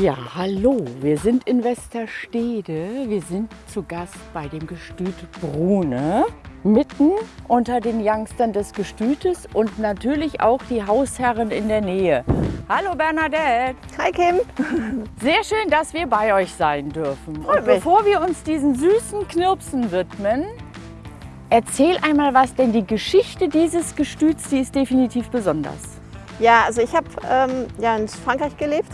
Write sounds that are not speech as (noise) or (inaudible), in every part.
Ja, hallo, wir sind in Westerstede. Wir sind zu Gast bei dem Gestüt Brune. Mitten unter den Youngstern des Gestütes und natürlich auch die Hausherren in der Nähe. Hallo Bernadette. Hi Kim. (laughs) Sehr schön, dass wir bei euch sein dürfen. Und bevor wir uns diesen süßen Knirpsen widmen, erzähl einmal was, denn die Geschichte dieses Gestüts, die ist definitiv besonders. Ja, also ich habe ähm, ja in Frankreich gelebt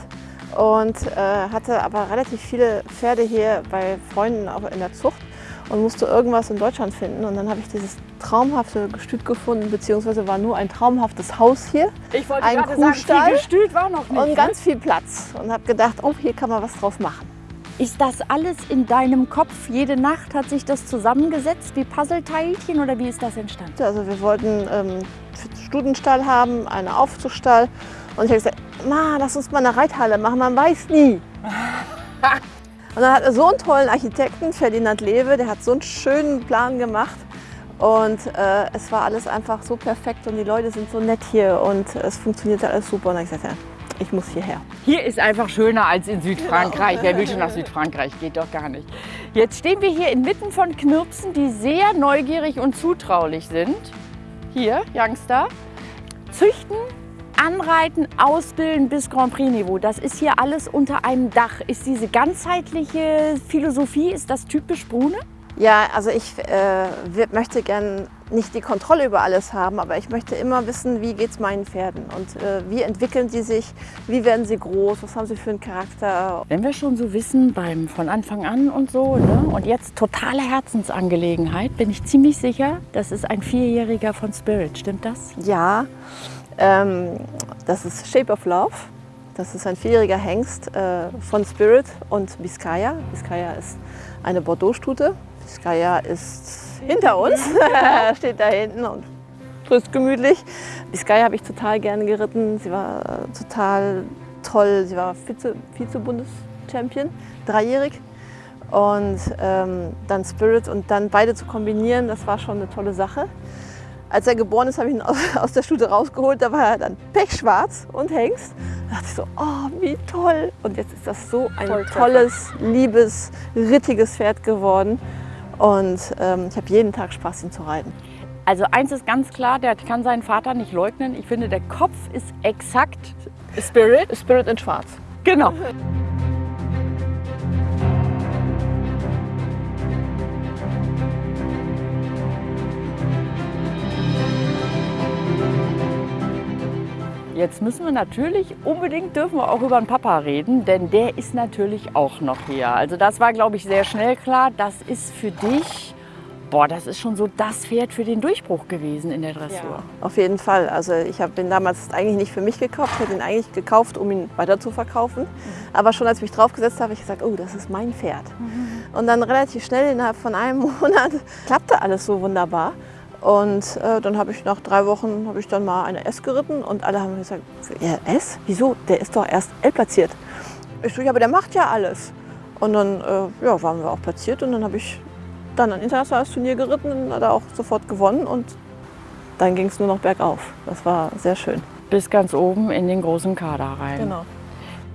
und äh, hatte aber relativ viele Pferde hier bei Freunden auch in der Zucht und musste irgendwas in Deutschland finden. Und dann habe ich dieses traumhafte Gestüt gefunden, beziehungsweise war nur ein traumhaftes Haus hier Ich wollte Ein gerade sagen, Kuhstall viel Gestüt war noch nicht. und ne? ganz viel Platz. Und habe gedacht, oh, hier kann man was draus machen. Ist das alles in deinem Kopf? Jede Nacht hat sich das zusammengesetzt wie Puzzleteilchen oder wie ist das entstanden? Also wir wollten ähm, Studenstall haben, einen Aufzuchtstall. Und ich habe gesagt, Ma, lass uns mal eine Reithalle machen, man weiß nie. (laughs) Und dann hat er so einen tollen Architekten, Ferdinand Lewe, der hat so einen schönen Plan gemacht. Und äh, es war alles einfach so perfekt und die Leute sind so nett hier und es funktionierte alles super. Und dann habe ich gesagt, ja, ich muss hierher. Hier ist einfach schöner als in Südfrankreich. Wer will schon nach Südfrankreich? Geht doch gar nicht. Jetzt stehen wir hier inmitten von Knirpsen, die sehr neugierig und zutraulich sind. Hier, Youngster. Züchten, anreiten, ausbilden bis Grand Prix-Niveau. Das ist hier alles unter einem Dach. Ist diese ganzheitliche Philosophie, ist das typisch Brune? Ja, also ich äh, möchte gern nicht die Kontrolle über alles haben, aber ich möchte immer wissen, wie geht es meinen Pferden und äh, wie entwickeln die sich, wie werden sie groß, was haben sie für einen Charakter. Wenn wir schon so wissen, beim von Anfang an und so, ne? und jetzt totale Herzensangelegenheit, bin ich ziemlich sicher, das ist ein Vierjähriger von Spirit. Stimmt das? Ja, ähm, das ist Shape of Love. Das ist ein vierjähriger Hengst äh, von Spirit und Biscaya. Biscaya ist eine Bordeaux-Stute. Biscaya ist hinter uns, (laughs) (laughs) steht da hinten und frisst gemütlich. Biscaya habe ich total gerne geritten. Sie war äh, total toll. Sie war Vize- Vize-Bundeschampion, dreijährig. Und ähm, dann Spirit und dann beide zu kombinieren, das war schon eine tolle Sache. Als er geboren ist, habe ich ihn aus (laughs) der Stute rausgeholt. Da war er dann pechschwarz und Hengst. Da dachte ich so, oh, wie toll. Und jetzt ist das so ein Volltreffer. tolles, liebes, rittiges Pferd geworden. Und ähm, ich habe jeden Tag Spaß, ihn zu reiten. Also eins ist ganz klar, der kann seinen Vater nicht leugnen. Ich finde, der Kopf ist exakt Spirit. Spirit in Schwarz. Genau. Jetzt müssen wir natürlich unbedingt dürfen wir auch über den Papa reden, denn der ist natürlich auch noch hier. Also das war, glaube ich, sehr schnell klar. Das ist für dich, boah, das ist schon so das Pferd für den Durchbruch gewesen in der Dressur. Auf jeden Fall. Also ich habe ihn damals eigentlich nicht für mich gekauft. Ich hätte ihn eigentlich gekauft, um ihn weiter zu verkaufen. Aber schon als ich mich draufgesetzt habe, habe ich gesagt, oh, das ist mein Pferd. Und dann relativ schnell, innerhalb von einem (laughs) Monat, klappte alles so wunderbar. Und äh, dann habe ich nach drei Wochen habe ich dann mal eine S geritten und alle haben gesagt, ja, S? Wieso? Der ist doch erst L platziert. Ich so, ja, aber der macht ja alles. Und dann äh, ja, waren wir auch platziert und dann habe ich dann ein internationales Turnier geritten und hat auch sofort gewonnen und dann ging es nur noch bergauf. Das war sehr schön. Bis ganz oben in den großen Kader rein. Genau.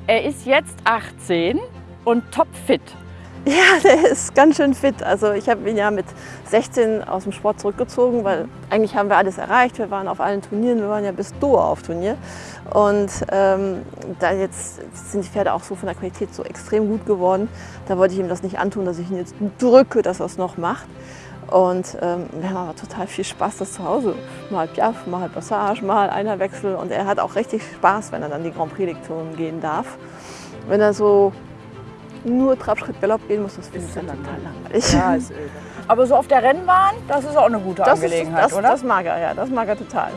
Er ist jetzt 18 und topfit. (laughs) Ja, der ist ganz schön fit. Also ich habe ihn ja mit 16 aus dem Sport zurückgezogen, weil eigentlich haben wir alles erreicht. Wir waren auf allen Turnieren, wir waren ja bis Doha auf Turnier. Und ähm, da jetzt sind die Pferde auch so von der Qualität so extrem gut geworden. Da wollte ich ihm das nicht antun, dass ich ihn jetzt drücke, dass er es noch macht. Und ähm, wir haben aber total viel Spaß, das zu Hause. Mal Piaf, mal Passage, mal einer Wechsel. Und er hat auch richtig Spaß, wenn er dann die Grand Prix-Lektionen gehen darf. Wenn er so nur Trabschritt Galopp gehen muss, das finde ich dann total langweilig. Aber so auf der Rennbahn, das ist auch eine gute das, ist, Angelegenheit, das, oder? das mag er, ja, das mag er total.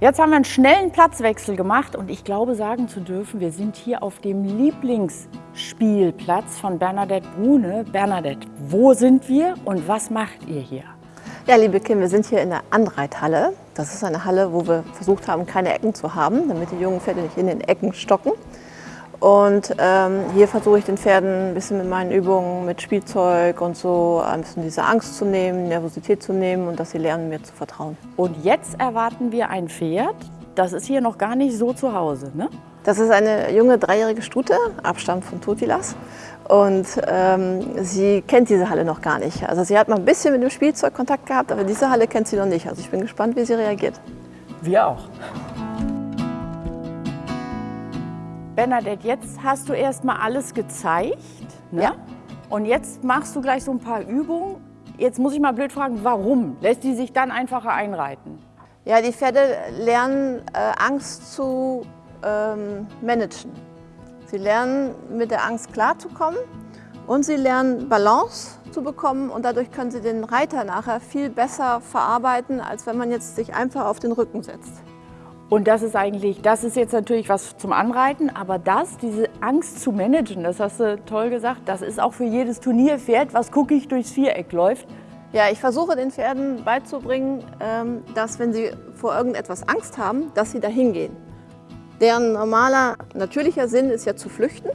Jetzt haben wir einen schnellen Platzwechsel gemacht und ich glaube sagen zu dürfen, wir sind hier auf dem Lieblingsspielplatz von Bernadette Brune. Bernadette, wo sind wir und was macht ihr hier? Ja, liebe Kim, wir sind hier in der Anreithalle. Das ist eine Halle, wo wir versucht haben, keine Ecken zu haben, damit die jungen Pferde nicht in den Ecken stocken. Und ähm, hier versuche ich den Pferden ein bisschen mit meinen Übungen, mit Spielzeug und so, ein bisschen diese Angst zu nehmen, Nervosität zu nehmen und dass sie lernen, mir zu vertrauen. Und jetzt erwarten wir ein Pferd. Das ist hier noch gar nicht so zu Hause, ne? Das ist eine junge dreijährige Stute, Abstand von Totilas. Und ähm, sie kennt diese Halle noch gar nicht. Also sie hat mal ein bisschen mit dem Spielzeug Kontakt gehabt, aber diese Halle kennt sie noch nicht. Also ich bin gespannt, wie sie reagiert. Wir auch. Bernadette, jetzt hast du erst mal alles gezeigt. Ne? Ja. Und jetzt machst du gleich so ein paar Übungen. Jetzt muss ich mal blöd fragen, warum? Lässt die sich dann einfacher einreiten? Ja, die Pferde lernen äh, Angst zu ähm, managen. Sie lernen mit der Angst klarzukommen und sie lernen Balance zu bekommen und dadurch können sie den Reiter nachher viel besser verarbeiten, als wenn man jetzt sich einfach auf den Rücken setzt. Und das ist eigentlich, das ist jetzt natürlich was zum Anreiten, aber das, diese Angst zu managen, das hast du toll gesagt, das ist auch für jedes Turnierpferd, was guckig durchs Viereck läuft. Ja, ich versuche den Pferden beizubringen, ähm, dass wenn sie vor irgendetwas Angst haben, dass sie dahin gehen. Deren normaler, natürlicher Sinn ist ja zu flüchten.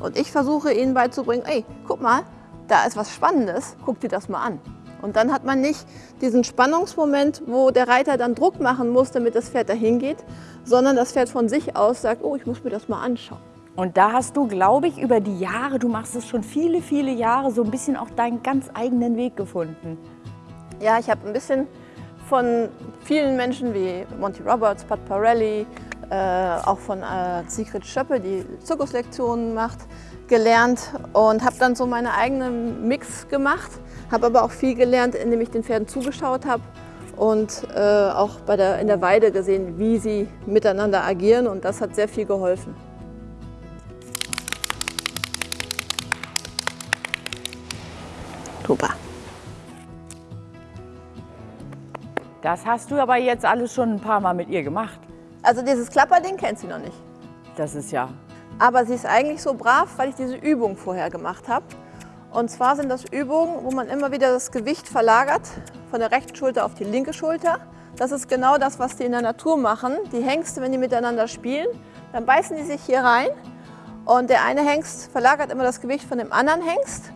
Und ich versuche ihnen beizubringen, ey, guck mal, da ist was Spannendes, guck dir das mal an. Und dann hat man nicht diesen Spannungsmoment, wo der Reiter dann Druck machen muss, damit das Pferd dahin geht, sondern das Pferd von sich aus sagt, oh, ich muss mir das mal anschauen. Und da hast du, glaube ich, über die Jahre, du machst es schon viele, viele Jahre, so ein bisschen auch deinen ganz eigenen Weg gefunden. Ja, ich habe ein bisschen von vielen Menschen wie Monty Roberts, Pat Parelli, auch von äh, Sigrid Schöppe, die Zirkuslektionen macht, gelernt und habe dann so meinen eigenen Mix gemacht. Habe aber auch viel gelernt, indem ich den Pferden zugeschaut habe und äh, auch bei der, in der Weide gesehen, wie sie miteinander agieren und das hat sehr viel geholfen. Super. Das hast du aber jetzt alles schon ein paar Mal mit ihr gemacht. Also dieses Klapperding kennt sie noch nicht. Das ist ja. Aber sie ist eigentlich so brav, weil ich diese Übung vorher gemacht habe. Und zwar sind das Übungen, wo man immer wieder das Gewicht verlagert von der rechten Schulter auf die linke Schulter. Das ist genau das, was die in der Natur machen. Die Hengste, wenn die miteinander spielen, dann beißen die sich hier rein und der eine Hengst verlagert immer das Gewicht von dem anderen Hengst.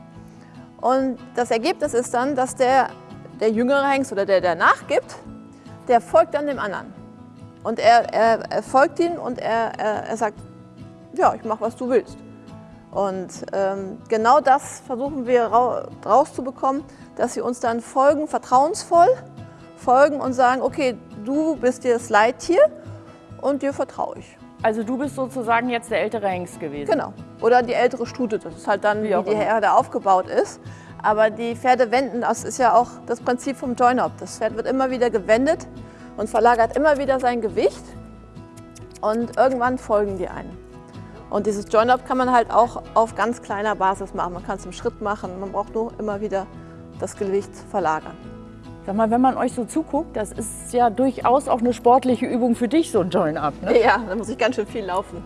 Und das Ergebnis ist dann, dass der, der jüngere Hengst oder der, der nachgibt, der folgt dann dem anderen. Und er, er, er folgt ihm und er, er, er sagt, ja, ich mache, was du willst. Und ähm, genau das versuchen wir rauszubekommen, dass sie uns dann folgen, vertrauensvoll folgen und sagen, okay, du bist dir das Leittier und dir vertraue ich. Also du bist sozusagen jetzt der ältere Hengst gewesen? Genau. Oder die ältere Stute. Das ist halt dann, wie, wie die Herde aufgebaut ist. Aber die Pferde wenden, das ist ja auch das Prinzip vom Join-Up. Das Pferd wird immer wieder gewendet und verlagert immer wieder sein Gewicht. Und irgendwann folgen die einen. Und dieses Join-Up kann man halt auch auf ganz kleiner Basis machen. Man kann es im Schritt machen, man braucht nur immer wieder das Gewicht verlagern. Sag mal, wenn man euch so zuguckt, das ist ja durchaus auch eine sportliche Übung für dich, so ein Join-Up. Ne? Ja, da muss ich ganz schön viel laufen.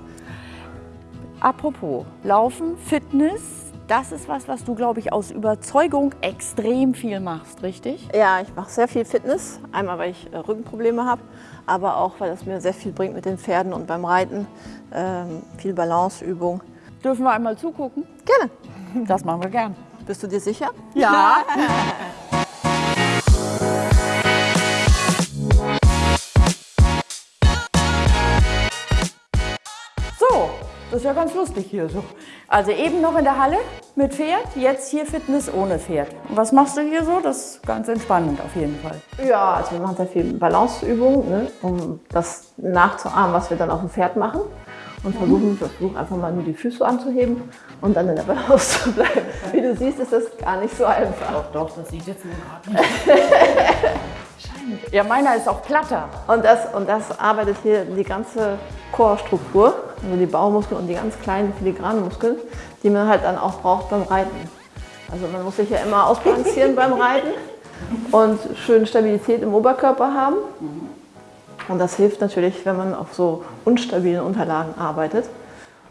Apropos Laufen, Fitness, das ist was, was du, glaube ich, aus Überzeugung extrem viel machst, richtig? Ja, ich mache sehr viel Fitness. Einmal, weil ich äh, Rückenprobleme habe, aber auch, weil es mir sehr viel bringt mit den Pferden und beim Reiten. Ähm, viel Balanceübung. Dürfen wir einmal zugucken? Gerne. Das machen wir gern. Bist du dir sicher? Ja. (laughs) so, das ist ja ganz lustig hier so. Also eben noch in der Halle mit Pferd, jetzt hier Fitness ohne Pferd. Und was machst du hier so? Das ist ganz entspannend auf jeden Fall. Ja, also wir machen sehr viel Balanceübungen, ne, um das nachzuahmen, was wir dann auf dem Pferd machen und versuchen, versuch einfach mal nur die Füße anzuheben und dann in der Balance zu bleiben. Wie du siehst, ist das gar nicht so einfach. Doch, doch, das sieht jetzt nur gerade (laughs) Ja, meiner ist auch platter. Und das, und das arbeitet hier die ganze Chorstruktur, also die Baumuskeln und die ganz kleinen filigranen Muskeln, die man halt dann auch braucht beim Reiten. Also man muss sich ja immer ausbalancieren beim Reiten und schön Stabilität im Oberkörper haben. Und das hilft natürlich, wenn man auf so unstabilen Unterlagen arbeitet.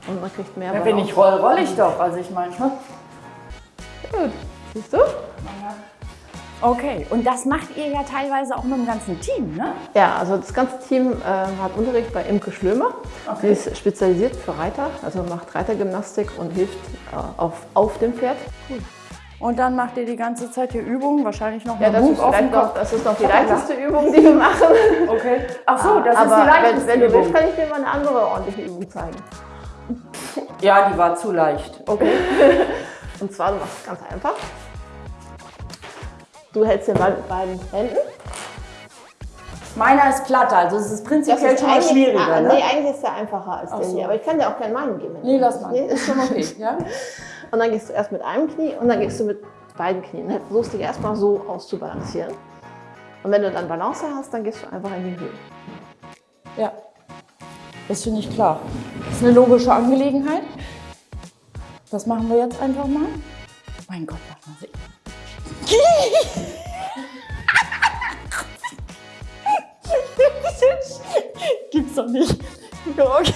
Und man kriegt mehr Ja, wenn ich roll, roll ich doch. Also ich meine, ne? Gut, siehst du? Okay, und das macht ihr ja teilweise auch mit dem ganzen Team, ne? Ja, also das ganze Team äh, hat Unterricht bei Imke Schlömer. Sie ist spezialisiert für Reiter, also macht Reitergymnastik und hilft äh, auf, auf dem Pferd. Und dann macht ihr die ganze Zeit hier Übungen, wahrscheinlich noch Ja, mal das Hub ist, auf dem Kopf. das ist noch die leichteste Übung, die wir machen. Okay. Ach so, das Aber ist die leichteste wenn, wenn du willst, kann ich dir mal eine andere ordentliche Übung zeigen. Ja, die war zu leicht. Okay. (laughs) Und zwar, du machst es ganz einfach. Du hältst den Ball mit beiden Händen. Meiner ist platter, also es ist prinzipiell schon mal schwieriger. ah, ne? Nee, eigentlich ist der einfacher als der so. hier. Aber ich kann dir auch gerne meinen geben. Nee, lass mal. Nee, ist schon (laughs) okay. Ja? Und dann gehst du erst mit einem Knie und dann gehst du mit beiden Knien. Dann versuchst dich erstmal so auszubalancieren. Und wenn du dann Balance hast, dann gehst du einfach in die Höhe. ja. Das finde ich klar. Das ist eine logische Angelegenheit. Das machen wir jetzt einfach mal. Mein Gott, lass mal sehen. (laughs) Gibt's doch nicht. Okay.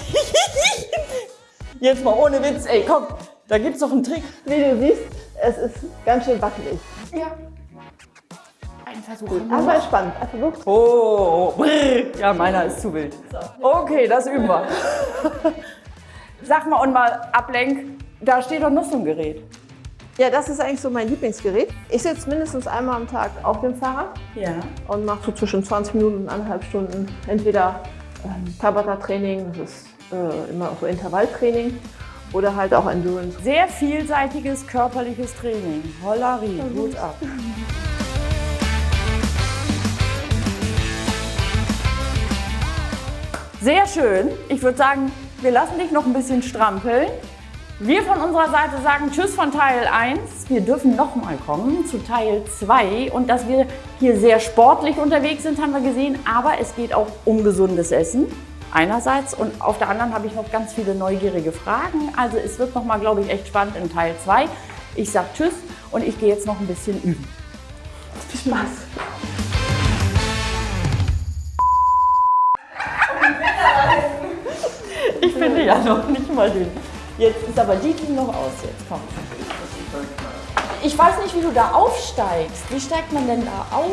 Jetzt mal ohne Witz, ey, komm, da gibt's doch einen Trick. Wie du siehst, es ist ganz schön wackelig. Ja. Ein Versuch. Aber spannend. Also versucht. Oh, brrr. ja, meiner ist zu wild. Okay, das üben wir. (laughs) Sag mal und mal ablenk, da steht doch noch so ein Gerät. Ja, das ist eigentlich so mein Lieblingsgerät. Ich sitze mindestens einmal am Tag auf dem Fahrrad Ja. und mache so zwischen 20 Minuten und anderthalb Stunden entweder ähm, Tabata-Training, das ist äh, immer so Intervalltraining, oder halt auch Endurance. Sehr vielseitiges körperliches Training. Hollari, gut ab. Sehr schön. Ich würde sagen, wir lassen dich noch ein bisschen strampeln. Wir von unserer Seite sagen Tschüss von Teil 1. Wir dürfen nochmal kommen zu Teil 2. Und dass wir hier sehr sportlich unterwegs sind, haben wir gesehen. Aber es geht auch um gesundes Essen. Einerseits und auf der anderen habe ich noch ganz viele neugierige Fragen. Also es wird nochmal, glaube ich, echt spannend in Teil 2. Ich sage Tschüss und ich gehe jetzt noch ein bisschen üben. Viel Spaß! Ich finde ja noch nicht mal den. Jetzt ist aber die ging noch aus. Jetzt komm. Ich weiß nicht, wie du da aufsteigst. Wie steigt man denn da auf?